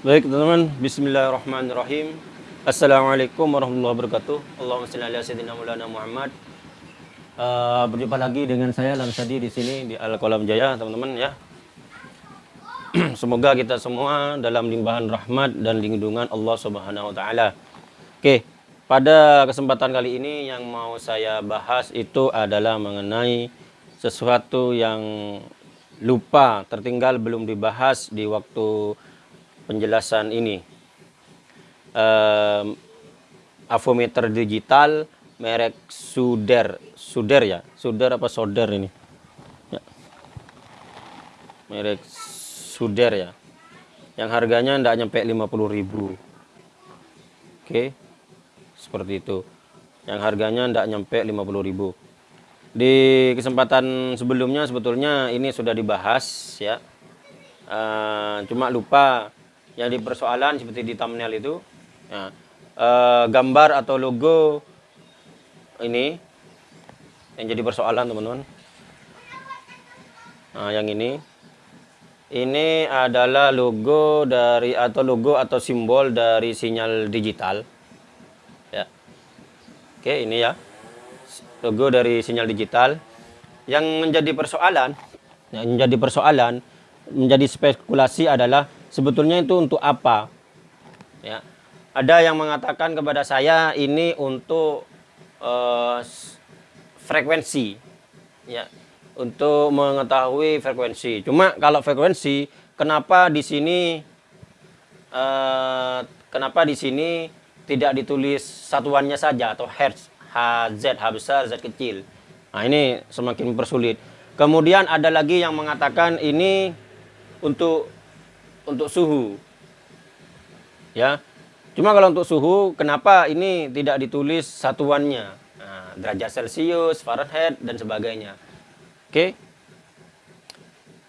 Baik teman-teman, Bismillahirrahmanirrahim. Assalamualaikum warahmatullahi wabarakatuh. Allahumma shalli ala sayyidina Maulana Muhammad. Uh, berjumpa lagi dengan saya Lamsadi di sini di Al Kolam Jaya, teman-teman ya. Semoga kita semua dalam limpahan rahmat dan lindungan Allah Subhanahu wa taala. Oke, pada kesempatan kali ini yang mau saya bahas itu adalah mengenai sesuatu yang lupa, tertinggal belum dibahas di waktu penjelasan ini. Um, avometer digital merek Suder, Suder ya, Suder apa Soder ini? Ya. Merek Suder ya. Yang harganya tidak nyampe 50.000. Oke. Seperti itu. Yang harganya tidak nyampe 50.000. Di kesempatan sebelumnya sebetulnya ini sudah dibahas ya. Uh, cuma lupa yang di persoalan seperti di thumbnail itu. Ya, uh, gambar atau logo ini yang jadi persoalan teman-teman. Nah yang ini. Ini adalah logo dari atau logo atau simbol dari sinyal digital. Ya. Oke ini ya. Logo dari sinyal digital. Yang menjadi persoalan yang menjadi persoalan menjadi spekulasi adalah sebetulnya itu untuk apa? Ya. Ada yang mengatakan kepada saya ini untuk uh, frekuensi. Ya. Untuk mengetahui frekuensi. Cuma kalau frekuensi, kenapa di sini uh, kenapa di sini tidak ditulis satuannya saja atau hertz, HZ, H besar, Z kecil. Nah, ini semakin mempersulit. Kemudian ada lagi yang mengatakan ini untuk untuk suhu. Ya. Cuma kalau untuk suhu, kenapa ini tidak ditulis satuannya? Nah, derajat Celcius, Fahrenheit, dan sebagainya. Oke. Okay.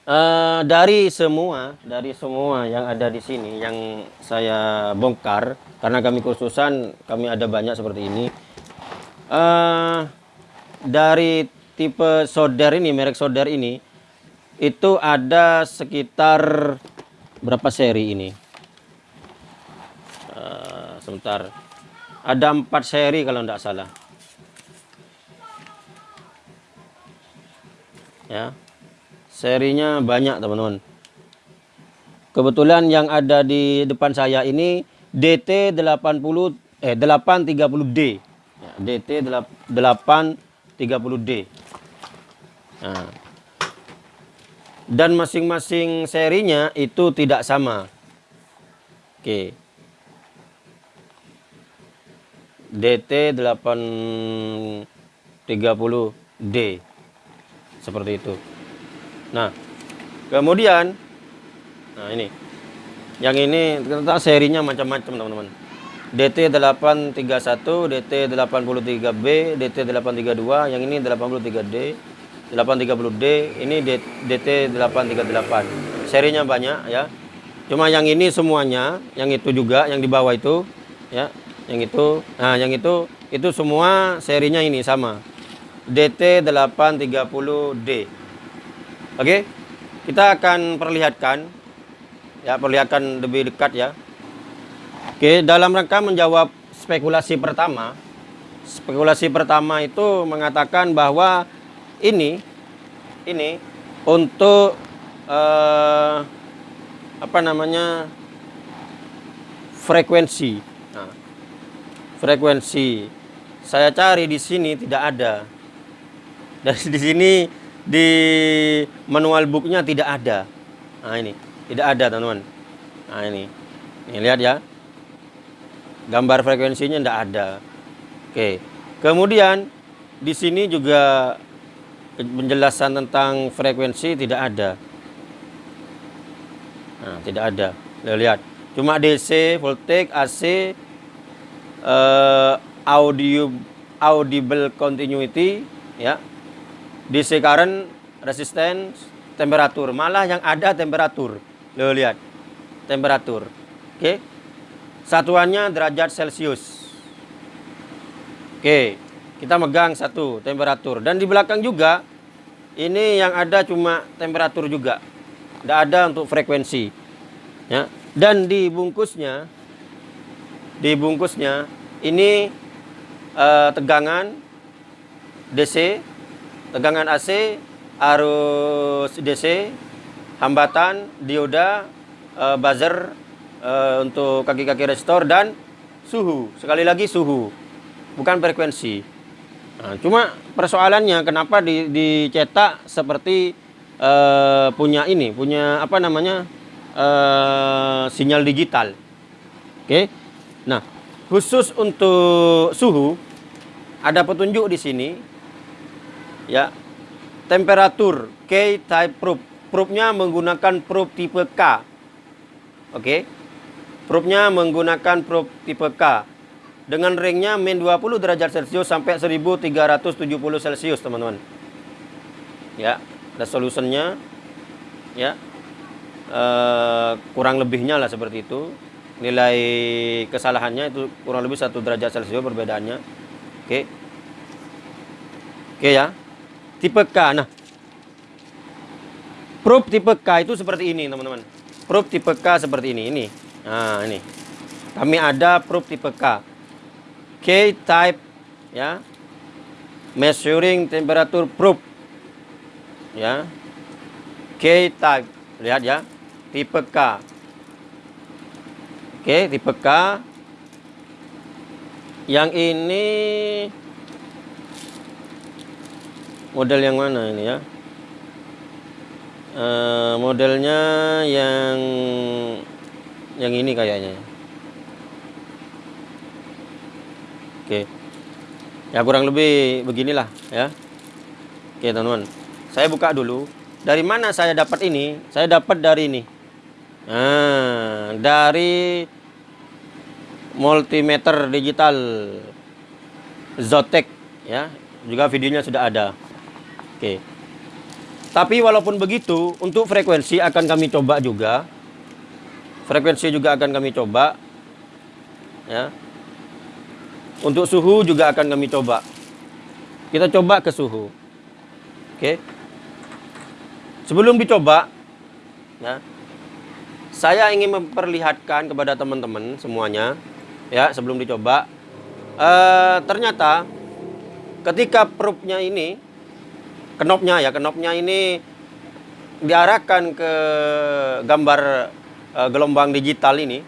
Uh, eh, dari semua, dari semua yang ada di sini, yang saya bongkar, karena kami khususan, kami ada banyak seperti ini. Uh, dari tipe solder ini, merek solder ini, itu ada sekitar berapa seri ini? Uh, sebentar. Ada empat seri kalau tidak salah. Ya. Serinya banyak teman-teman. Kebetulan yang ada di depan saya ini DT 80 eh 830D ya, DT 830D nah dan masing-masing serinya itu tidak sama. Oke. DT 830D. Seperti itu. Nah, kemudian nah ini. Yang ini ternyata serinya macam-macam, teman-teman. DT 831, DT 83B, DT 832, yang ini 83D, 830D ini DT 838 serinya banyak ya. Cuma yang ini semuanya yang itu juga yang di bawah itu ya yang itu nah yang itu itu semua serinya ini sama. DT 830D oke? Kita akan perlihatkan ya perlihatkan lebih dekat ya. Oke dalam rangka menjawab spekulasi pertama spekulasi pertama itu mengatakan bahwa ini ini untuk uh, apa namanya frekuensi. Nah, frekuensi saya cari di sini tidak ada. Dan di sini di manual booknya tidak ada. Nah ini tidak ada teman-teman. Nah ini, ini lihat ya. Gambar frekuensinya tidak ada. Oke. Kemudian di sini juga penjelasan tentang frekuensi tidak ada. Nah, tidak ada. Lihat. Cuma DC, voltage, AC, eh, audio audible continuity, ya. DC current, resistance, temperatur. Malah yang ada temperatur. Lo lihat. Temperatur. Oke. Okay. Satuannya derajat Celcius. Oke. Okay. Kita megang satu temperatur dan di belakang juga ini yang ada cuma temperatur juga. Tidak ada untuk frekuensi. Ya. Dan di bungkusnya di bungkusnya ini uh, tegangan DC, tegangan AC, arus DC, hambatan, dioda, uh, buzzer uh, untuk kaki-kaki restore dan suhu. Sekali lagi suhu, bukan frekuensi. Nah, cuma persoalannya kenapa di, dicetak seperti uh, punya ini, punya apa namanya uh, sinyal digital. Oke. Okay? Nah, khusus untuk suhu ada petunjuk di sini. Ya. Temperatur K type probe. Probe-nya menggunakan probe tipe K. Oke. Okay. Probe-nya menggunakan probe tipe K. Dengan ringnya min 20 derajat Celcius sampai 1370 Celcius, teman-teman. Ya, ada solusinya. Ya. Uh, kurang lebihnya lah seperti itu. Nilai kesalahannya itu kurang lebih satu derajat celcius perbedaannya. Oke. Oke ya. Tipe K. Nah. Probe tipe K itu seperti ini teman-teman. Probe tipe K seperti ini. Ini. Nah ini. Kami ada probe tipe K K type ya measuring temperature probe ya K type lihat ya tipe K Oke, tipe K. Yang ini model yang mana ini ya? Uh, modelnya yang yang ini kayaknya. Oke. Ya kurang lebih beginilah ya. Oke, teman-teman. Saya buka dulu. Dari mana saya dapat ini? Saya dapat dari ini. Nah, dari multimeter digital Zotek ya, juga videonya sudah ada. Oke. Tapi walaupun begitu, untuk frekuensi akan kami coba juga. Frekuensi juga akan kami coba. Ya. Untuk suhu juga akan kami coba. Kita coba ke suhu. Oke. Sebelum dicoba, ya, saya ingin memperlihatkan kepada teman-teman semuanya ya sebelum dicoba uh, ternyata ketika probe-nya ini kenopnya ya kenopnya ini diarahkan ke gambar uh, gelombang digital ini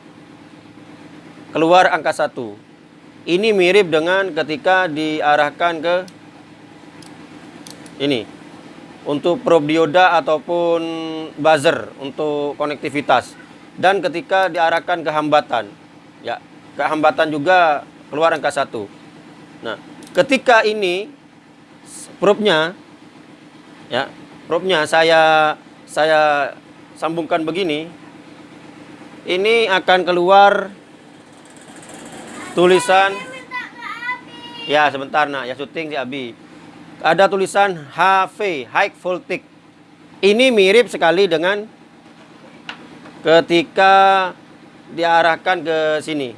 keluar angka satu ini mirip dengan ketika diarahkan ke ini untuk probe dioda ataupun buzzer untuk konektivitas. Dan ketika diarahkan ke hambatan ya ke hambatan juga keluar angka satu. Nah ketika ini probe-nya ya probe-nya saya saya sambungkan begini ini akan keluar tulisan ya sebentar nak ya syuting si Abi ada tulisan HV high voltage ini mirip sekali dengan ketika diarahkan ke sini.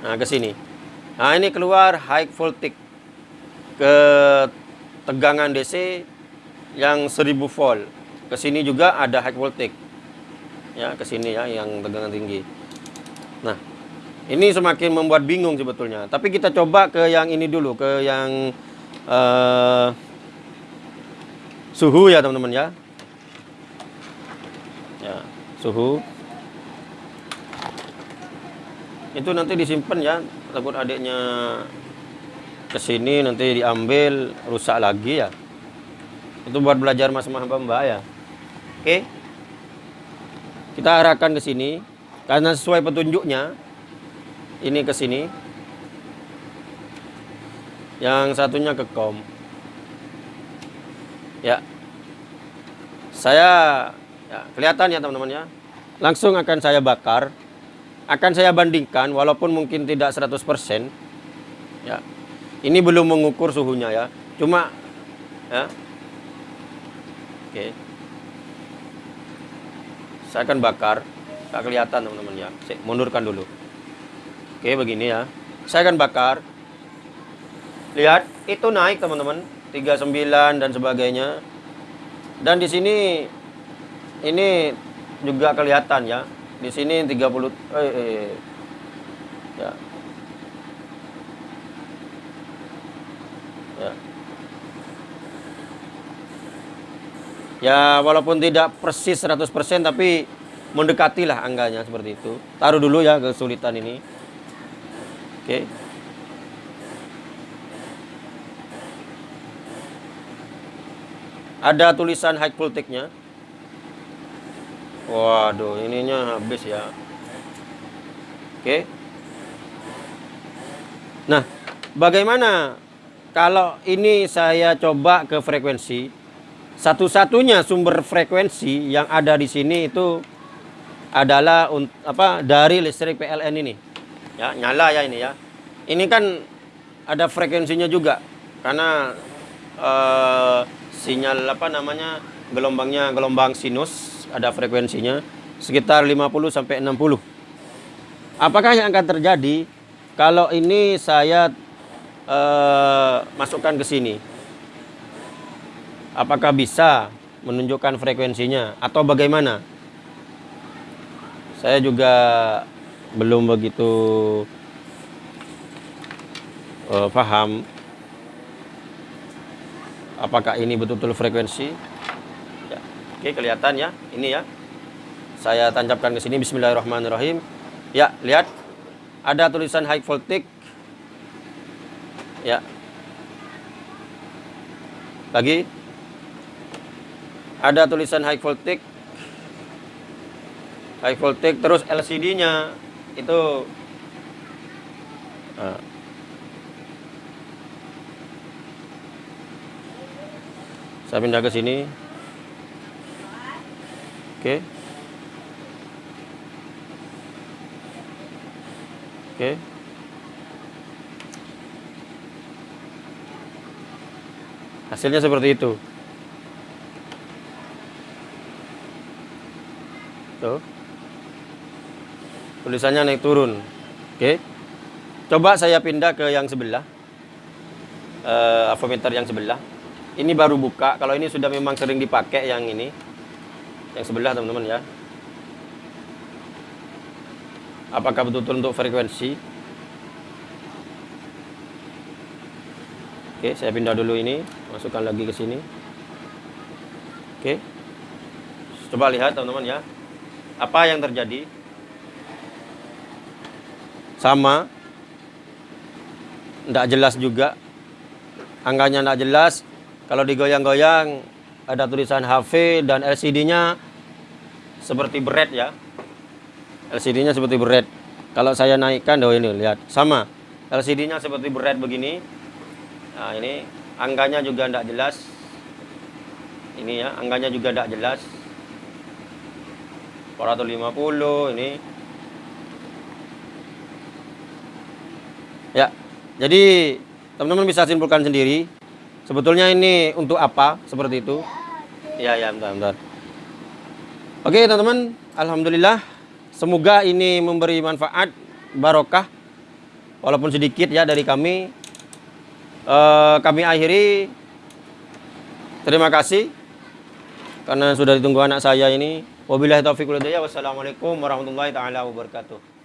Nah, ke sini. Nah, ini keluar high voltage ke tegangan DC yang 1000 volt. Ke sini juga ada high voltage. Ya, ke sini ya yang tegangan tinggi. Nah, ini semakin membuat bingung sebetulnya. Tapi kita coba ke yang ini dulu, ke yang uh, suhu ya, teman-teman ya. Ya, suhu itu nanti disimpan ya takut adiknya ke sini nanti diambil rusak lagi ya itu buat belajar mas mbak mbak ya oke kita arahkan ke sini karena sesuai petunjuknya ini ke sini yang satunya ke kom ya saya ya, kelihatan ya teman-teman ya langsung akan saya bakar akan saya bandingkan walaupun mungkin tidak 100% ya. Ini belum mengukur suhunya ya. Cuma ya. Oke. Saya akan bakar. Tak kelihatan teman-teman ya. Saya mundurkan dulu. Oke, begini ya. Saya akan bakar. Lihat, itu naik teman-teman. 39 dan sebagainya. Dan di sini ini juga kelihatan ya Di sini 30 eh, eh. Ya. Ya. Ya, walaupun tidak persis 100% tapi mendekatilah angganya seperti itu. Taruh dulu ya kesulitan ini. Oke. Ada tulisan high voltage-nya. Waduh, ininya habis ya. Oke. Nah, bagaimana kalau ini saya coba ke frekuensi? Satu-satunya sumber frekuensi yang ada di sini itu adalah apa dari listrik PLN ini. Ya, nyala ya ini ya. Ini kan ada frekuensinya juga karena uh, sinyal apa namanya gelombangnya gelombang sinus ada frekuensinya sekitar 50 sampai 60. Apakah yang akan terjadi kalau ini saya uh, masukkan ke sini? Apakah bisa menunjukkan frekuensinya atau bagaimana? Saya juga belum begitu uh, paham apakah ini betul-betul frekuensi Oke, kelihatan ya. Ini ya. Saya tancapkan ke sini bismillahirrahmanirrahim. Ya, lihat. Ada tulisan high voltage. Ya. Lagi. Ada tulisan high voltage. High voltage terus LCD-nya itu uh, saya pindah ke sini Oke. Oke. Hasilnya seperti itu. Tuh. Tulisannya naik turun. Oke. Coba saya pindah ke yang sebelah. Uh, avometer yang sebelah. Ini baru buka. Kalau ini sudah memang sering dipakai yang ini yang sebelah teman-teman ya apakah betul-betul untuk frekuensi oke saya pindah dulu ini masukkan lagi ke sini oke coba lihat teman-teman ya apa yang terjadi sama tidak jelas juga angkanya tidak jelas kalau digoyang-goyang ada tulisan HV dan LCD-nya seperti berat ya. LCD-nya seperti berat. Kalau saya naikkan, oh ini lihat sama. LCD-nya seperti berat begini. Nah ini angkanya juga tidak jelas. Ini ya, angkanya juga tidak jelas. 450 ini. Ya, jadi teman-teman bisa simpulkan sendiri. Sebetulnya ini untuk apa seperti itu? Iya, ya, bentar, bentar. Oke, teman-teman. Alhamdulillah. Semoga ini memberi manfaat, barokah. Walaupun sedikit ya dari kami. Uh, kami akhiri. Terima kasih. Karena sudah ditunggu anak saya ini. Wabillahi taufiq Wassalamualaikum warahmatullahi taala wabarakatuh.